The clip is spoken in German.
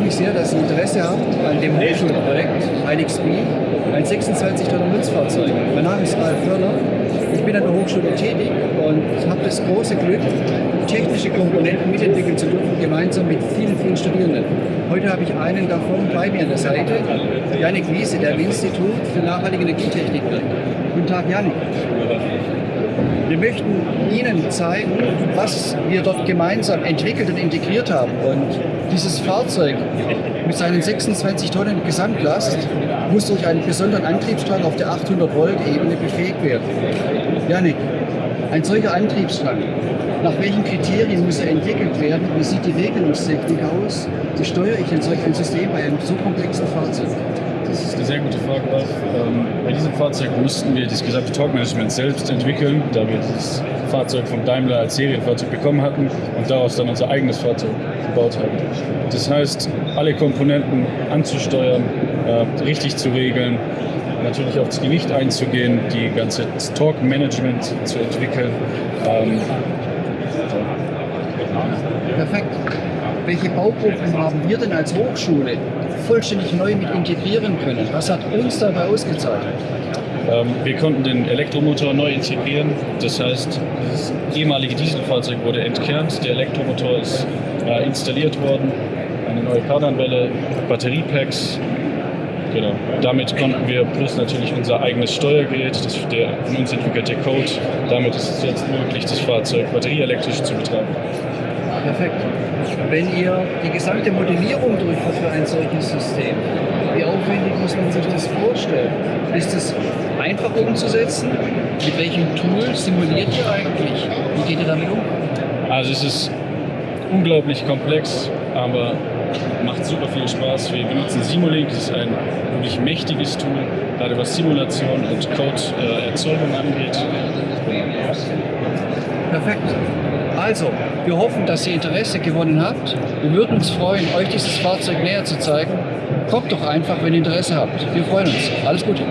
mich sehr, dass Sie Interesse haben an dem Hochschulprojekt INXB, ein 26 Tonnen Nutzfahrzeug. Mein Name ist Ralf Förner. Ich bin an der Hochschule tätig und habe das große Glück, technische Komponenten mitentwickeln zu dürfen, gemeinsam mit vielen, vielen Studierenden. Heute habe ich einen davon bei mir an der Seite, Janik Wiese, der im Institut für nachhaltige Energietechnik wirkt. Guten Tag, Janik. Wir möchten Ihnen zeigen, was wir dort gemeinsam entwickelt und integriert haben. Und dieses Fahrzeug mit seinen 26 Tonnen Gesamtlast muss durch einen besonderen Antriebsstrang auf der 800 Volt Ebene befähigt werden. Janik, ein solcher Antriebsstrang, nach welchen Kriterien muss er entwickelt werden? Wie sieht die Regelungstechnik aus? Wie steuere ich ein solches System bei einem so komplexen Fahrzeug? Das ist eine sehr gute Frage. Ähm, bei diesem Fahrzeug mussten wir das gesamte Torque-Management selbst entwickeln, da wir das Fahrzeug vom Daimler als Serienfahrzeug bekommen hatten und daraus dann unser eigenes Fahrzeug gebaut haben. Das heißt, alle Komponenten anzusteuern, äh, richtig zu regeln, natürlich auf das Gewicht einzugehen, die ganze Torque-Management zu entwickeln. Ähm, Perfekt. Welche Baugruppen haben wir denn als Hochschule vollständig neu mit integrieren können? Was hat uns dabei ausgezeichnet? Ähm, wir konnten den Elektromotor neu integrieren. Das heißt, das ehemalige Dieselfahrzeug wurde entkernt, der Elektromotor ist äh, installiert worden, eine neue Kardanwelle, Batteriepacks. Genau. Damit konnten wir plus natürlich unser eigenes Steuergerät, das, der von uns entwickelte Code, damit ist es jetzt möglich, das Fahrzeug batterieelektrisch zu betreiben. Perfekt. Wenn ihr die gesamte Modellierung durchführt für ein solches System, wie aufwendig muss man sich das vorstellen? Ist es einfach umzusetzen? Mit welchem Tool simuliert ihr eigentlich? Wie geht ihr damit um? Also es ist unglaublich komplex, aber macht super viel Spaß. Wir benutzen Simulink, das ist ein wirklich mächtiges Tool, gerade was Simulation und Code-Erzeugung angeht. Perfekt. Also, wir hoffen, dass ihr Interesse gewonnen habt. Wir würden uns freuen, euch dieses Fahrzeug näher zu zeigen. Kommt doch einfach, wenn ihr Interesse habt. Wir freuen uns. Alles Gute.